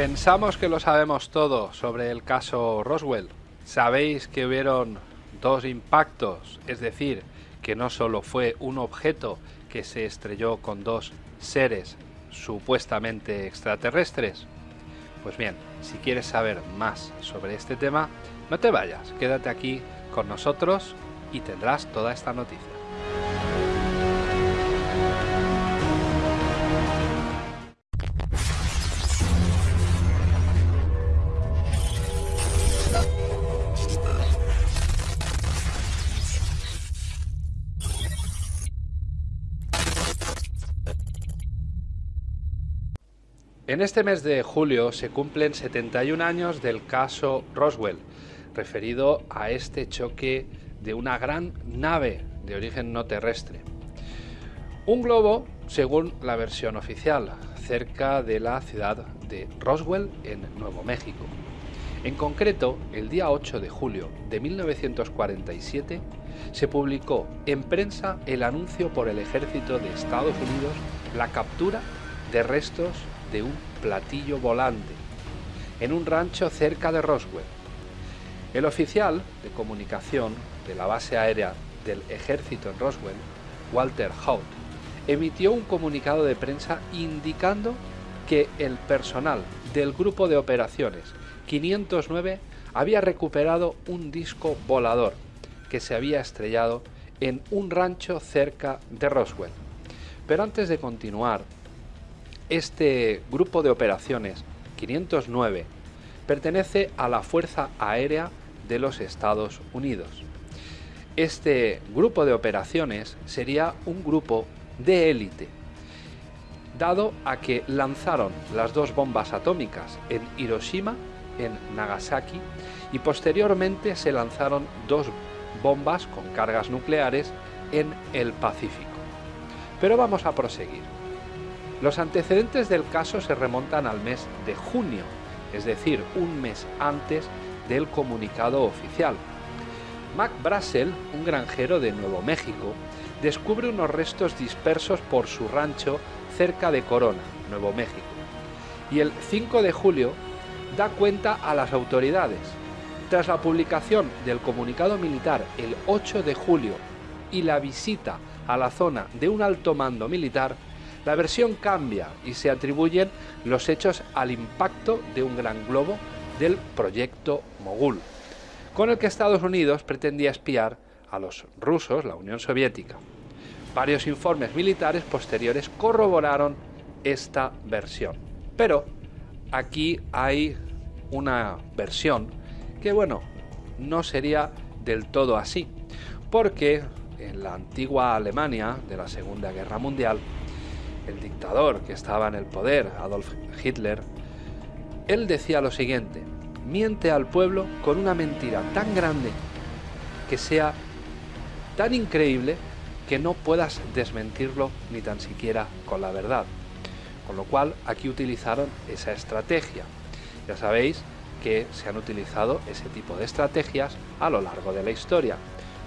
Pensamos que lo sabemos todo sobre el caso Roswell. Sabéis que hubieron dos impactos, es decir, que no solo fue un objeto que se estrelló con dos seres supuestamente extraterrestres. Pues bien, si quieres saber más sobre este tema, no te vayas, quédate aquí con nosotros y tendrás toda esta noticia. En este mes de julio se cumplen 71 años del caso Roswell, referido a este choque de una gran nave de origen no terrestre. Un globo, según la versión oficial, cerca de la ciudad de Roswell, en Nuevo México. En concreto, el día 8 de julio de 1947 se publicó en prensa el anuncio por el ejército de Estados Unidos la captura de restos de un platillo volante en un rancho cerca de Roswell. El oficial de comunicación de la base aérea del ejército en Roswell, Walter Hout, emitió un comunicado de prensa indicando que el personal del grupo de operaciones 509 había recuperado un disco volador que se había estrellado en un rancho cerca de Roswell. Pero antes de continuar este grupo de operaciones 509 pertenece a la Fuerza Aérea de los Estados Unidos. Este grupo de operaciones sería un grupo de élite, dado a que lanzaron las dos bombas atómicas en Hiroshima, en Nagasaki, y posteriormente se lanzaron dos bombas con cargas nucleares en el Pacífico. Pero vamos a proseguir. Los antecedentes del caso se remontan al mes de junio, es decir, un mes antes del comunicado oficial. Mac Brassel, un granjero de Nuevo México, descubre unos restos dispersos por su rancho cerca de Corona, Nuevo México. Y el 5 de julio da cuenta a las autoridades. Tras la publicación del comunicado militar el 8 de julio y la visita a la zona de un alto mando militar, la versión cambia y se atribuyen los hechos al impacto de un gran globo del proyecto Mogul, con el que Estados Unidos pretendía espiar a los rusos, la Unión Soviética. Varios informes militares posteriores corroboraron esta versión. Pero aquí hay una versión que, bueno, no sería del todo así, porque en la antigua Alemania de la Segunda Guerra Mundial, el dictador que estaba en el poder, Adolf Hitler, él decía lo siguiente, miente al pueblo con una mentira tan grande que sea tan increíble que no puedas desmentirlo ni tan siquiera con la verdad. Con lo cual aquí utilizaron esa estrategia. Ya sabéis que se han utilizado ese tipo de estrategias a lo largo de la historia.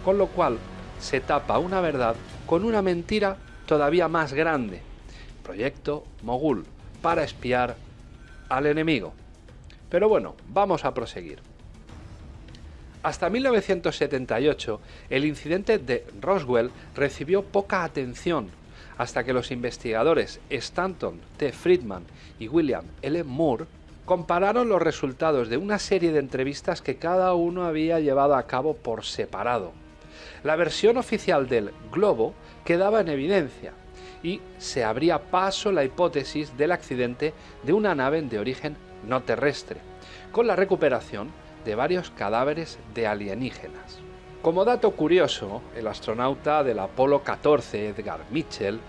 Con lo cual se tapa una verdad con una mentira todavía más grande, proyecto Mogul, para espiar al enemigo. Pero bueno, vamos a proseguir. Hasta 1978, el incidente de Roswell recibió poca atención, hasta que los investigadores Stanton T. Friedman y William L. Moore compararon los resultados de una serie de entrevistas que cada uno había llevado a cabo por separado. La versión oficial del globo quedaba en evidencia, y se abría paso la hipótesis del accidente de una nave de origen no terrestre, con la recuperación de varios cadáveres de alienígenas. Como dato curioso, el astronauta del Apolo 14, Edgar Mitchell,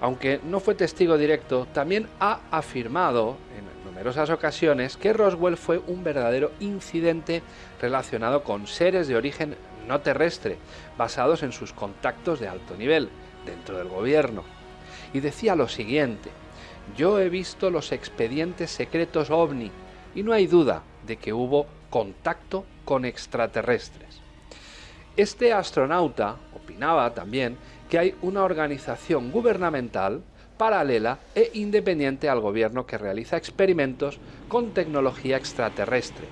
aunque no fue testigo directo, también ha afirmado en numerosas ocasiones que Roswell fue un verdadero incidente relacionado con seres de origen no terrestre, basados en sus contactos de alto nivel dentro del gobierno y decía lo siguiente, yo he visto los expedientes secretos ovni y no hay duda de que hubo contacto con extraterrestres. Este astronauta opinaba también que hay una organización gubernamental paralela e independiente al gobierno que realiza experimentos con tecnología extraterrestre.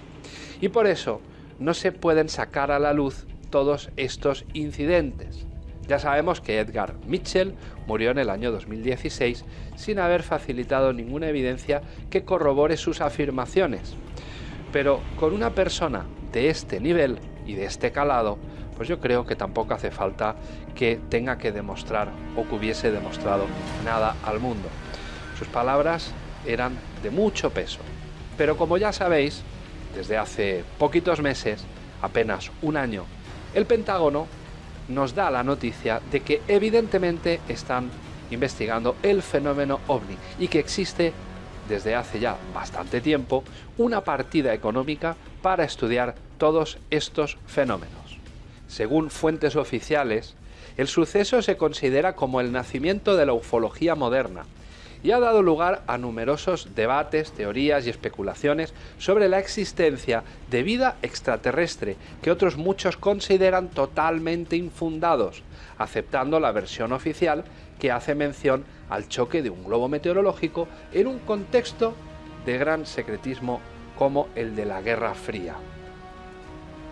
Y por eso no se pueden sacar a la luz todos estos incidentes. Ya sabemos que Edgar Mitchell murió en el año 2016 sin haber facilitado ninguna evidencia que corrobore sus afirmaciones. Pero con una persona de este nivel y de este calado, pues yo creo que tampoco hace falta que tenga que demostrar o que hubiese demostrado nada al mundo. Sus palabras eran de mucho peso. Pero como ya sabéis, desde hace poquitos meses, apenas un año, el Pentágono nos da la noticia de que evidentemente están investigando el fenómeno ovni y que existe desde hace ya bastante tiempo una partida económica para estudiar todos estos fenómenos. Según fuentes oficiales, el suceso se considera como el nacimiento de la ufología moderna y ha dado lugar a numerosos debates, teorías y especulaciones sobre la existencia de vida extraterrestre que otros muchos consideran totalmente infundados, aceptando la versión oficial que hace mención al choque de un globo meteorológico en un contexto de gran secretismo como el de la Guerra Fría.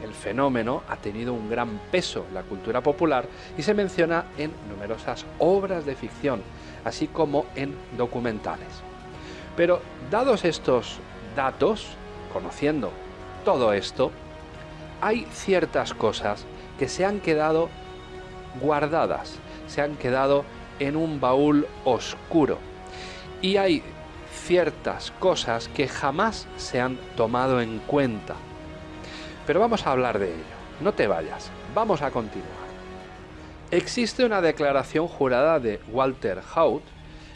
El fenómeno ha tenido un gran peso en la cultura popular y se menciona en numerosas obras de ficción, así como en documentales. Pero dados estos datos, conociendo todo esto, hay ciertas cosas que se han quedado guardadas, se han quedado en un baúl oscuro. Y hay ciertas cosas que jamás se han tomado en cuenta pero vamos a hablar de ello. No te vayas, vamos a continuar. Existe una declaración jurada de Walter Haut,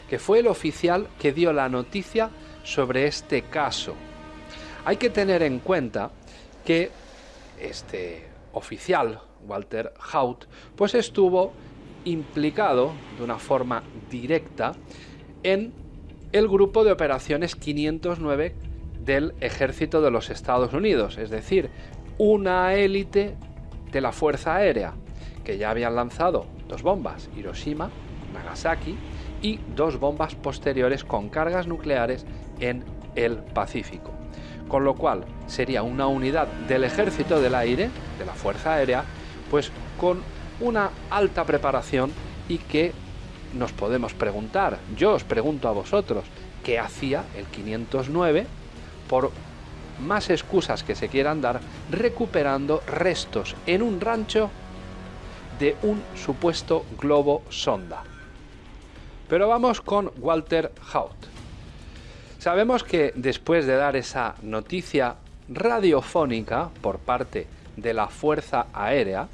que fue el oficial que dio la noticia sobre este caso. Hay que tener en cuenta que este oficial, Walter Haut, pues estuvo implicado de una forma directa en el grupo de operaciones 509 del ejército de los Estados Unidos, es decir, una élite de la Fuerza Aérea, que ya habían lanzado dos bombas, Hiroshima, Nagasaki, y dos bombas posteriores con cargas nucleares en el Pacífico. Con lo cual sería una unidad del ejército del aire, de la Fuerza Aérea, pues con una alta preparación y que nos podemos preguntar, yo os pregunto a vosotros, ¿qué hacía el 509 por más excusas que se quieran dar, recuperando restos en un rancho de un supuesto globo sonda. Pero vamos con Walter Haut. Sabemos que después de dar esa noticia radiofónica por parte de la Fuerza Aérea,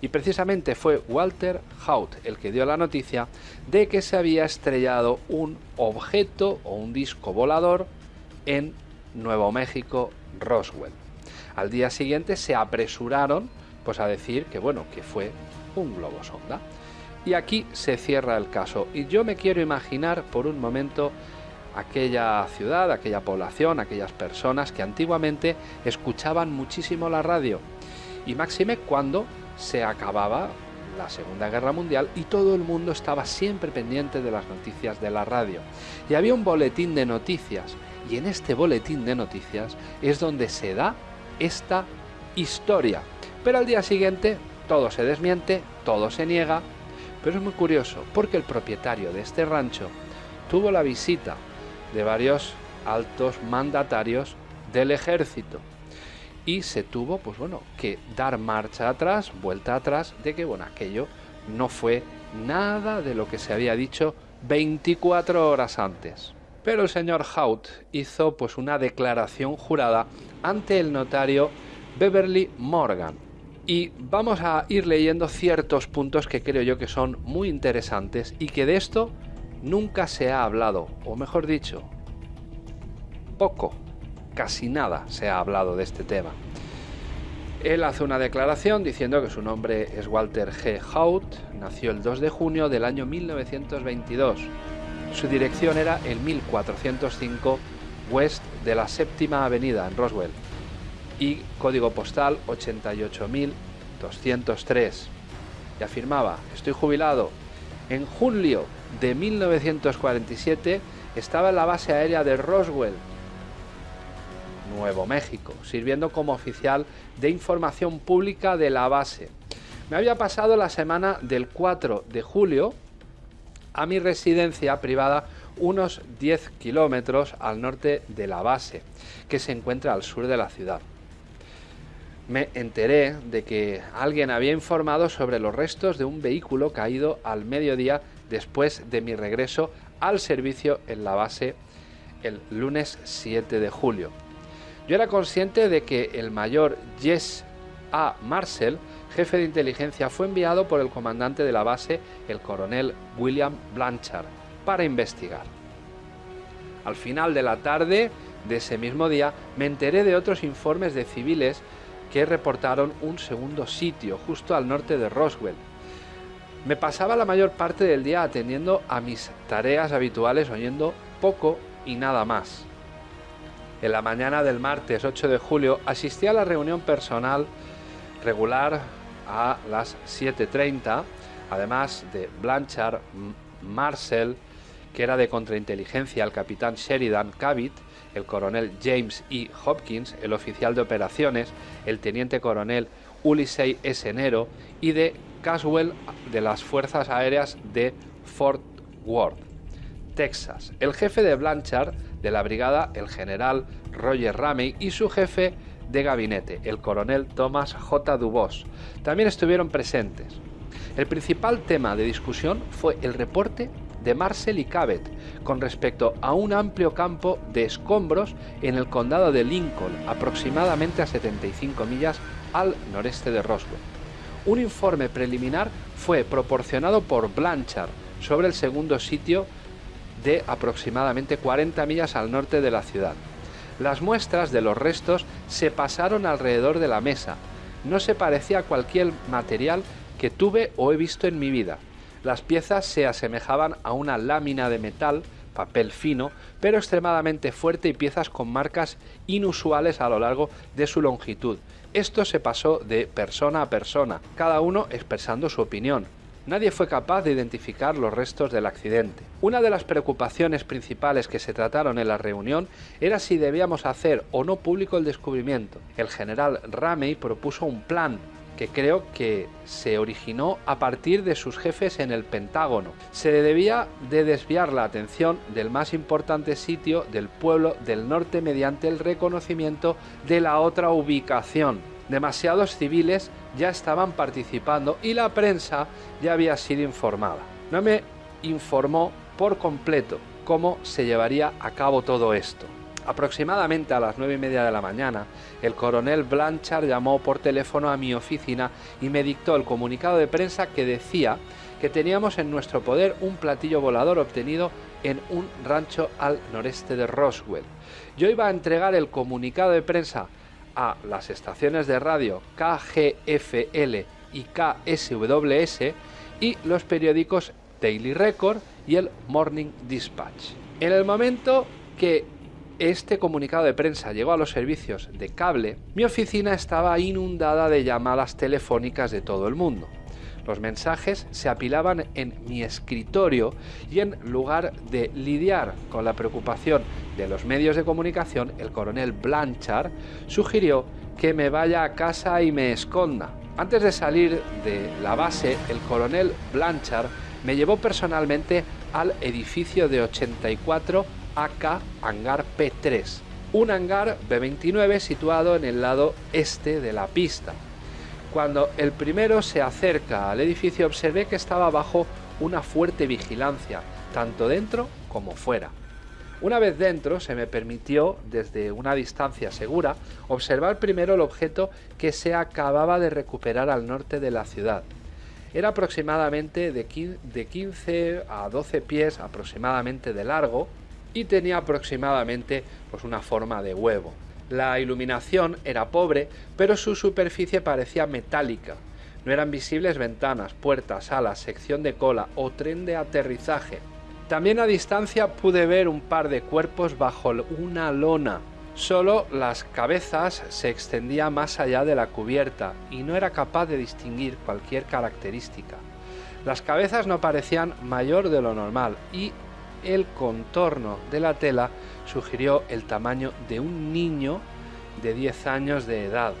y precisamente fue Walter Haut el que dio la noticia de que se había estrellado un objeto o un disco volador en Nuevo México, Roswell. Al día siguiente se apresuraron pues a decir que bueno, que fue un globo sonda. Y aquí se cierra el caso. Y yo me quiero imaginar por un momento aquella ciudad, aquella población, aquellas personas que antiguamente escuchaban muchísimo la radio. Y máxime cuando se acababa la Segunda Guerra Mundial y todo el mundo estaba siempre pendiente de las noticias de la radio. Y había un boletín de noticias y en este boletín de noticias es donde se da esta historia. Pero al día siguiente todo se desmiente, todo se niega, pero es muy curioso porque el propietario de este rancho tuvo la visita de varios altos mandatarios del ejército y se tuvo pues bueno que dar marcha atrás, vuelta atrás de que bueno, aquello no fue nada de lo que se había dicho 24 horas antes. Pero el señor Hout hizo pues una declaración jurada ante el notario Beverly Morgan. Y vamos a ir leyendo ciertos puntos que creo yo que son muy interesantes y que de esto nunca se ha hablado, o mejor dicho, poco, casi nada se ha hablado de este tema. Él hace una declaración diciendo que su nombre es Walter G. Hout, nació el 2 de junio del año 1922 su dirección era el 1405 West de la Séptima Avenida en Roswell y código postal 88203. Y afirmaba, estoy jubilado. En julio de 1947 estaba en la base aérea de Roswell, Nuevo México, sirviendo como oficial de información pública de la base. Me había pasado la semana del 4 de julio a mi residencia privada unos 10 kilómetros al norte de la base, que se encuentra al sur de la ciudad. Me enteré de que alguien había informado sobre los restos de un vehículo caído al mediodía después de mi regreso al servicio en la base el lunes 7 de julio. Yo era consciente de que el mayor Jess A. Marcel, jefe de inteligencia, fue enviado por el comandante de la base, el coronel William Blanchard, para investigar. Al final de la tarde de ese mismo día me enteré de otros informes de civiles que reportaron un segundo sitio justo al norte de Roswell. Me pasaba la mayor parte del día atendiendo a mis tareas habituales oyendo poco y nada más. En la mañana del martes 8 de julio asistí a la reunión personal regular a las 7.30, además de Blanchard, Marcel, que era de contrainteligencia, el capitán Sheridan Cabot, el coronel James E. Hopkins, el oficial de operaciones, el teniente coronel Ulisey S. Nero y de Caswell de las Fuerzas Aéreas de Fort Worth, Texas. El jefe de Blanchard de la brigada, el general Roger Ramey, y su jefe de gabinete, el coronel Thomas J. Dubos. También estuvieron presentes. El principal tema de discusión fue el reporte de Marcel y Cabot con respecto a un amplio campo de escombros en el condado de Lincoln, aproximadamente a 75 millas al noreste de Roswell. Un informe preliminar fue proporcionado por Blanchard sobre el segundo sitio de aproximadamente 40 millas al norte de la ciudad. Las muestras de los restos se pasaron alrededor de la mesa. No se parecía a cualquier material que tuve o he visto en mi vida. Las piezas se asemejaban a una lámina de metal, papel fino, pero extremadamente fuerte y piezas con marcas inusuales a lo largo de su longitud. Esto se pasó de persona a persona, cada uno expresando su opinión. Nadie fue capaz de identificar los restos del accidente. Una de las preocupaciones principales que se trataron en la reunión era si debíamos hacer o no público el descubrimiento. El general Ramey propuso un plan que creo que se originó a partir de sus jefes en el Pentágono. Se debía de desviar la atención del más importante sitio del pueblo del norte mediante el reconocimiento de la otra ubicación. Demasiados civiles ya estaban participando y la prensa ya había sido informada. No me informó por completo cómo se llevaría a cabo todo esto. Aproximadamente a las nueve y media de la mañana, el coronel Blanchard llamó por teléfono a mi oficina y me dictó el comunicado de prensa que decía que teníamos en nuestro poder un platillo volador obtenido en un rancho al noreste de Roswell. Yo iba a entregar el comunicado de prensa a las estaciones de radio KGFL y KSWS y los periódicos Daily Record y el Morning Dispatch. En el momento que este comunicado de prensa llegó a los servicios de cable, mi oficina estaba inundada de llamadas telefónicas de todo el mundo. Los mensajes se apilaban en mi escritorio y en lugar de lidiar con la preocupación de los medios de comunicación, el coronel Blanchard sugirió que me vaya a casa y me esconda. Antes de salir de la base, el coronel Blanchard me llevó personalmente al edificio de 84 AK Hangar P3, un hangar B-29 situado en el lado este de la pista. Cuando el primero se acerca al edificio observé que estaba bajo una fuerte vigilancia, tanto dentro como fuera. Una vez dentro se me permitió, desde una distancia segura, observar primero el objeto que se acababa de recuperar al norte de la ciudad. Era aproximadamente de 15 a 12 pies aproximadamente de largo y tenía aproximadamente pues, una forma de huevo. La iluminación era pobre, pero su superficie parecía metálica. No eran visibles ventanas, puertas, alas, sección de cola o tren de aterrizaje. También a distancia pude ver un par de cuerpos bajo una lona. Solo las cabezas se extendían más allá de la cubierta y no era capaz de distinguir cualquier característica. Las cabezas no parecían mayor de lo normal y el contorno de la tela sugirió el tamaño de un niño de 10 años de edad.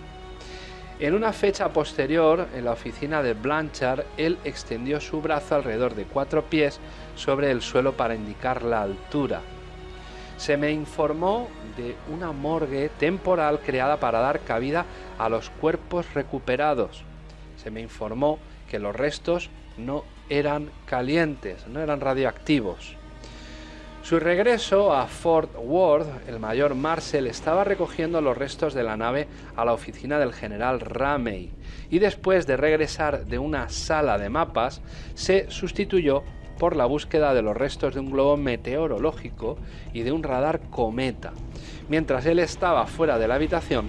En una fecha posterior, en la oficina de Blanchard, él extendió su brazo alrededor de cuatro pies sobre el suelo para indicar la altura. Se me informó de una morgue temporal creada para dar cabida a los cuerpos recuperados. Se me informó que los restos no eran calientes, no eran radioactivos. Su regreso a Fort Worth, el mayor Marcel estaba recogiendo los restos de la nave a la oficina del general Ramey y después de regresar de una sala de mapas se sustituyó por la búsqueda de los restos de un globo meteorológico y de un radar cometa. Mientras él estaba fuera de la habitación,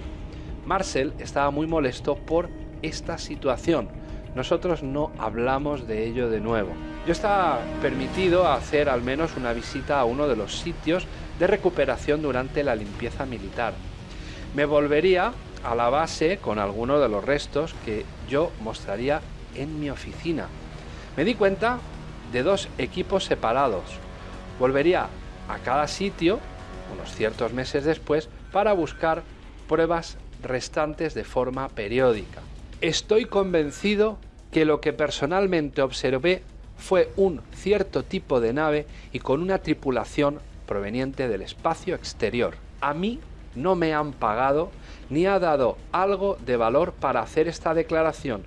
Marcel estaba muy molesto por esta situación. Nosotros no hablamos de ello de nuevo. Yo estaba permitido hacer al menos una visita a uno de los sitios de recuperación durante la limpieza militar. Me volvería a la base con alguno de los restos que yo mostraría en mi oficina. Me di cuenta de dos equipos separados. Volvería a cada sitio unos ciertos meses después para buscar pruebas restantes de forma periódica. Estoy convencido que lo que personalmente observé fue un cierto tipo de nave y con una tripulación proveniente del espacio exterior. A mí no me han pagado ni ha dado algo de valor para hacer esta declaración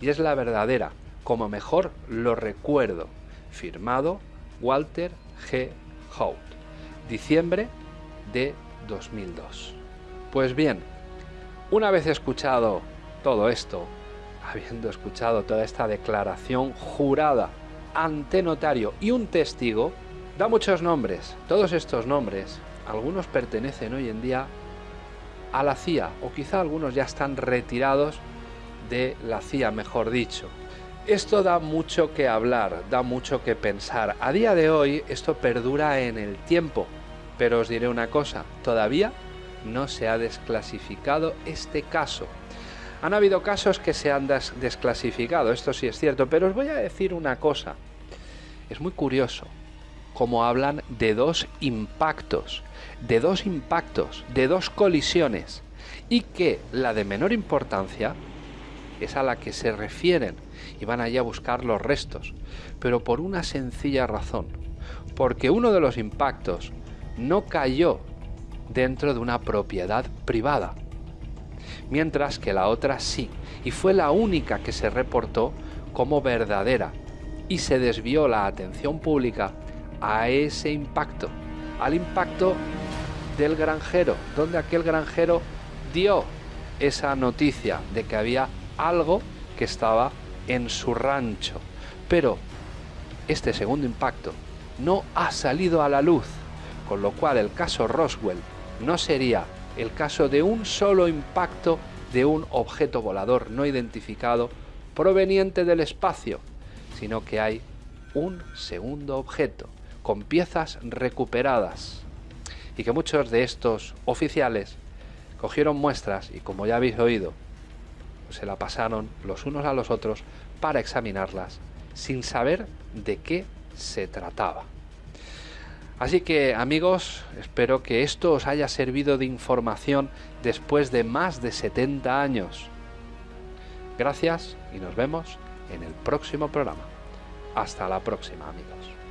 y es la verdadera, como mejor lo recuerdo. Firmado Walter G. Hout, diciembre de 2002. Pues bien, una vez escuchado todo esto, habiendo escuchado toda esta declaración jurada ante notario y un testigo, da muchos nombres. Todos estos nombres, algunos pertenecen hoy en día a la CIA, o quizá algunos ya están retirados de la CIA, mejor dicho. Esto da mucho que hablar, da mucho que pensar. A día de hoy esto perdura en el tiempo, pero os diré una cosa, todavía no se ha desclasificado este caso. Han habido casos que se han desclasificado, esto sí es cierto, pero os voy a decir una cosa. Es muy curioso cómo hablan de dos impactos, de dos impactos, de dos colisiones, y que la de menor importancia es a la que se refieren y van allí a buscar los restos, pero por una sencilla razón, porque uno de los impactos no cayó dentro de una propiedad privada, mientras que la otra sí, y fue la única que se reportó como verdadera, y se desvió la atención pública a ese impacto, al impacto del granjero, donde aquel granjero dio esa noticia de que había algo que estaba en su rancho. Pero este segundo impacto no ha salido a la luz, con lo cual el caso Roswell no sería el caso de un solo impacto de un objeto volador no identificado proveniente del espacio, sino que hay un segundo objeto con piezas recuperadas y que muchos de estos oficiales cogieron muestras y como ya habéis oído, se la pasaron los unos a los otros para examinarlas sin saber de qué se trataba. Así que amigos, espero que esto os haya servido de información después de más de 70 años. Gracias y nos vemos en el próximo programa. Hasta la próxima amigos.